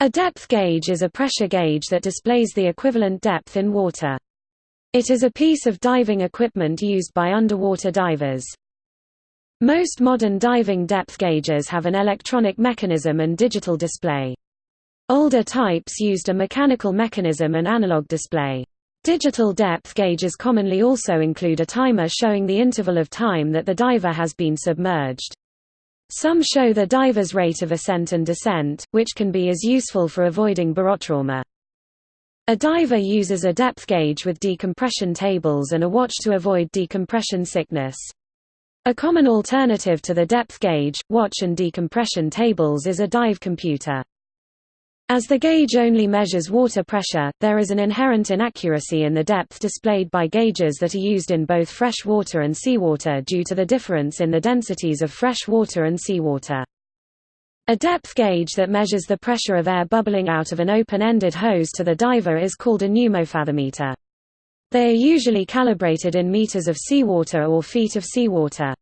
A depth gauge is a pressure gauge that displays the equivalent depth in water. It is a piece of diving equipment used by underwater divers. Most modern diving depth gauges have an electronic mechanism and digital display. Older types used a mechanical mechanism and analog display. Digital depth gauges commonly also include a timer showing the interval of time that the diver has been submerged. Some show the diver's rate of ascent and descent, which can be as useful for avoiding barotrauma. A diver uses a depth gauge with decompression tables and a watch to avoid decompression sickness. A common alternative to the depth gauge, watch and decompression tables is a dive computer. As the gauge only measures water pressure, there is an inherent inaccuracy in the depth displayed by gauges that are used in both fresh water and seawater due to the difference in the densities of fresh water and seawater. A depth gauge that measures the pressure of air bubbling out of an open-ended hose to the diver is called a pneumofathometer. They are usually calibrated in meters of seawater or feet of seawater.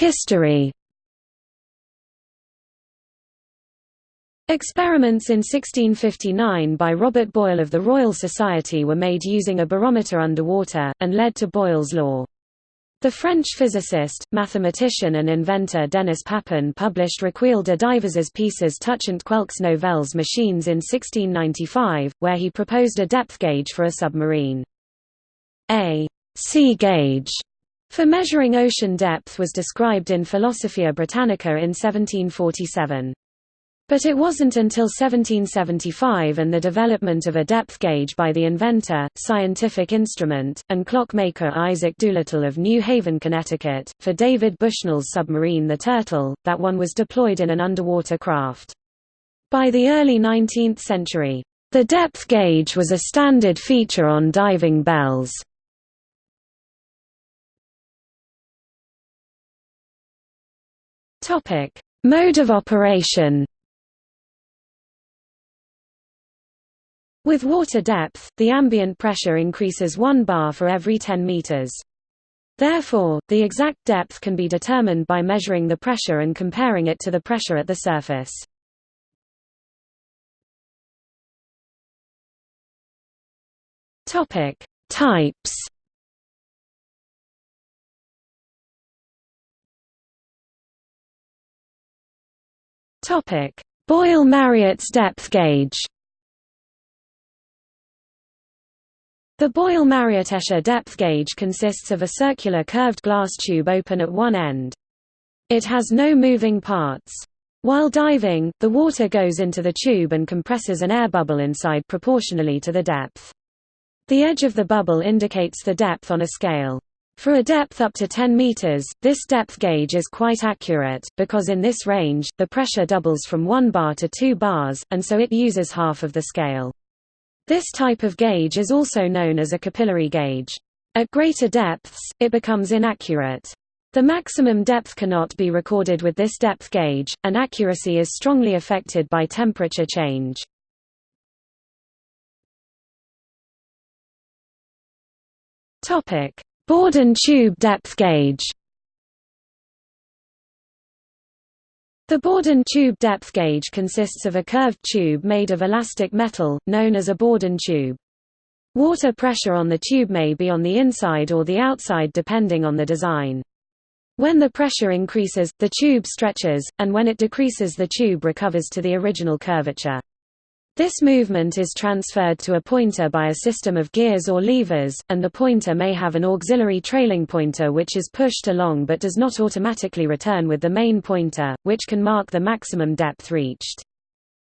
History Experiments in 1659 by Robert Boyle of the Royal Society were made using a barometer underwater, and led to Boyle's law. The French physicist, mathematician and inventor Denis Papin published Recueil de divers pieces touchant quelques nouvelles machines in 1695, where he proposed a depth gauge for a submarine. A sea gauge for measuring ocean depth was described in Philosophia Britannica in 1747. But it wasn't until 1775 and the development of a depth gauge by the inventor, scientific instrument, and clockmaker Isaac Doolittle of New Haven, Connecticut, for David Bushnell's submarine The Turtle, that one was deployed in an underwater craft. By the early 19th century, the depth gauge was a standard feature on diving bells. Topic: Mode of operation. With water depth, the ambient pressure increases 1 bar for every 10 meters. Therefore, the exact depth can be determined by measuring the pressure and comparing it to the pressure at the surface. Topic: Types Topic: Boyle Mariotte's depth gauge. The Boyle-Mariotte depth gauge consists of a circular curved glass tube open at one end. It has no moving parts. While diving, the water goes into the tube and compresses an air bubble inside proportionally to the depth. The edge of the bubble indicates the depth on a scale. For a depth up to 10 meters, this depth gauge is quite accurate, because in this range, the pressure doubles from 1 bar to 2 bars, and so it uses half of the scale. This type of gauge is also known as a capillary gauge. At greater depths, it becomes inaccurate. The maximum depth cannot be recorded with this depth gauge, and accuracy is strongly affected by temperature change. Topic: Bourdon tube depth gauge The Bourdon tube depth gauge consists of a curved tube made of elastic metal, known as a Bourdon tube. Water pressure on the tube may be on the inside or the outside depending on the design. When the pressure increases, the tube stretches, and when it decreases the tube recovers to the original curvature. This movement is transferred to a pointer by a system of gears or levers, and the pointer may have an auxiliary trailing pointer which is pushed along but does not automatically return with the main pointer, which can mark the maximum depth reached.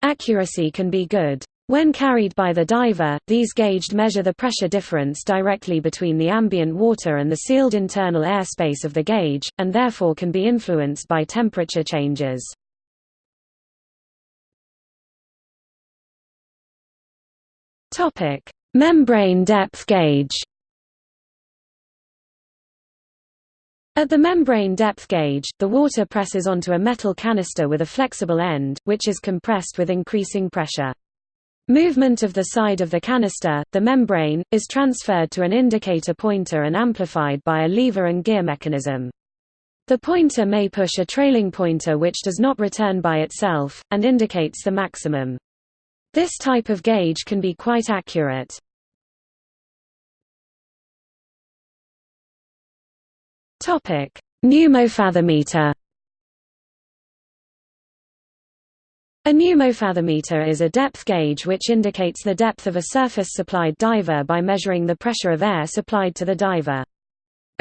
Accuracy can be good. When carried by the diver, these gauged measure the pressure difference directly between the ambient water and the sealed internal airspace of the gauge, and therefore can be influenced by temperature changes. Topic: Membrane depth gauge. At the membrane depth gauge, the water presses onto a metal canister with a flexible end, which is compressed with increasing pressure. Movement of the side of the canister, the membrane, is transferred to an indicator pointer and amplified by a lever and gear mechanism. The pointer may push a trailing pointer which does not return by itself, and indicates the maximum. This type of gauge can be quite accurate. Topic: Pneumofathometer A pneumofathometer is a depth gauge which indicates the depth of a surface-supplied diver by measuring the pressure of air supplied to the diver.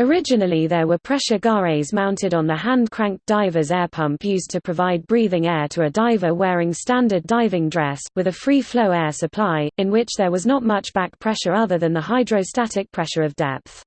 Originally there were pressure gares mounted on the hand-cranked diver's air pump used to provide breathing air to a diver wearing standard diving dress, with a free-flow air supply, in which there was not much back pressure other than the hydrostatic pressure of depth.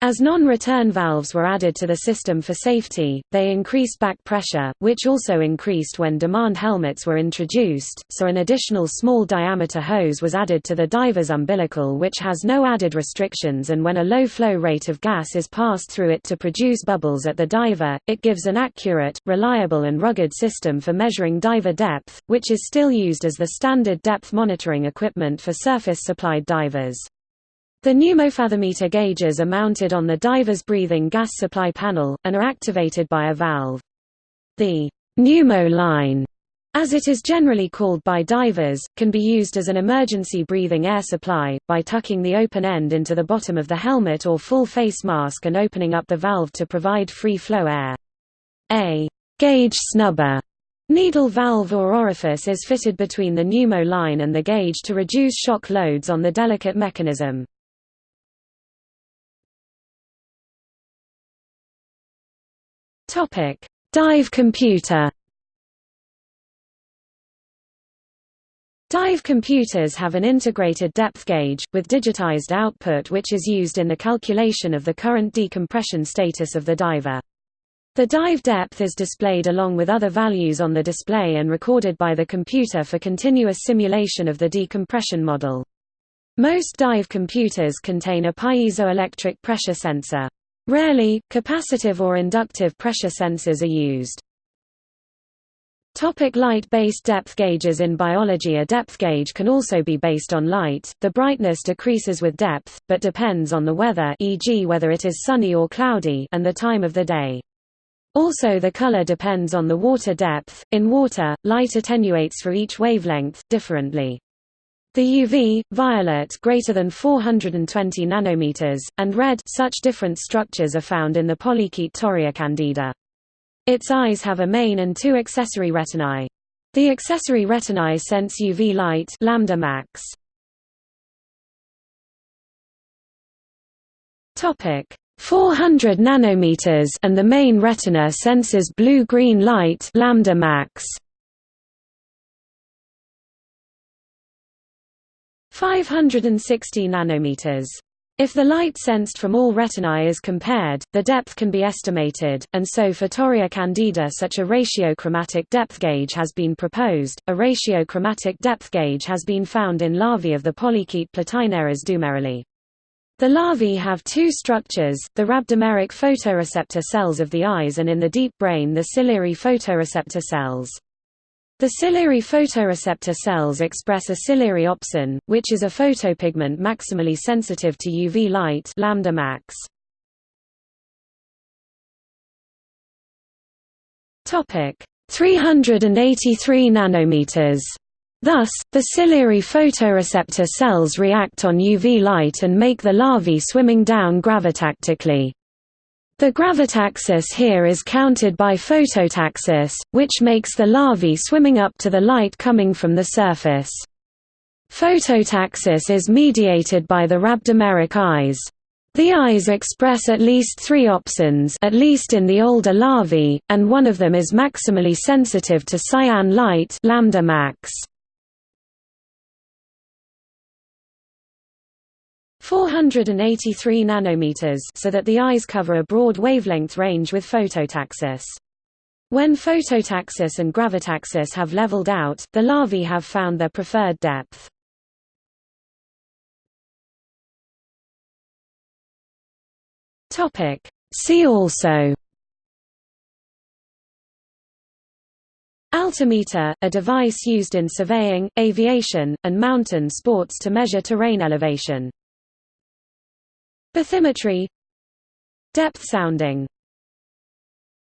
As non-return valves were added to the system for safety, they increased back pressure, which also increased when demand helmets were introduced, so an additional small diameter hose was added to the diver's umbilical which has no added restrictions and when a low flow rate of gas is passed through it to produce bubbles at the diver, it gives an accurate, reliable and rugged system for measuring diver depth, which is still used as the standard depth monitoring equipment for surface-supplied divers. The pneumofathometer gauges are mounted on the diver's breathing gas supply panel, and are activated by a valve. The pneumo line, as it is generally called by divers, can be used as an emergency breathing air supply, by tucking the open end into the bottom of the helmet or full face mask and opening up the valve to provide free flow air. A gauge snubber needle valve or orifice is fitted between the pneumo line and the gauge to reduce shock loads on the delicate mechanism. Topic: Dive computer. Dive computers have an integrated depth gauge, with digitized output which is used in the calculation of the current decompression status of the diver. The dive depth is displayed along with other values on the display and recorded by the computer for continuous simulation of the decompression model. Most dive computers contain a piezoelectric pressure sensor. Rarely, capacitive or inductive pressure sensors are used. Topic light-based depth gauges In biology a depth gauge can also be based on light, the brightness decreases with depth, but depends on the weather e.g. whether it is sunny or cloudy and the time of the day. Also the color depends on the water depth, in water, light attenuates for each wavelength, differently. The UV, violet greater than 420 nanometers, and red such different structures are found in the polychaete candida. Its eyes have a main and two accessory retinae. The accessory retinae sense UV light lambda max. Topic 400 nanometers and the main retina senses blue-green light lambda max. 560 nanometers. If the light sensed from all retinae is compared, the depth can be estimated, and so for Torrea candida such a ratiochromatic depth gauge has been proposed. A ratiochromatic depth gauge has been found in larvae of the polychaete Platynereis dumerilii. The larvae have two structures, the rhabdomeric photoreceptor cells of the eyes and in the deep brain the ciliary photoreceptor cells. The ciliary photoreceptor cells express a ciliary opsin, which is a photopigment maximally sensitive to UV light lambda max. Topic 383 nanometers. Thus, the ciliary photoreceptor cells react on UV light and make the larvae swimming down gravitactically. The gravitaxis here is counted by phototaxis, which makes the larvae swimming up to the light coming from the surface. Phototaxis is mediated by the rhabdomeric eyes. The eyes express at least three opsins at least in the older larvae, and one of them is maximally sensitive to cyan light lambda max. 483 nanometers so that the eyes cover a broad wavelength range with phototaxis. When phototaxis and gravitaxis have leveled out, the larvae have found their preferred depth. Topic. See also Altimeter, a device used in surveying, aviation, and mountain sports to measure terrain elevation. Bathymetry. Depth sounding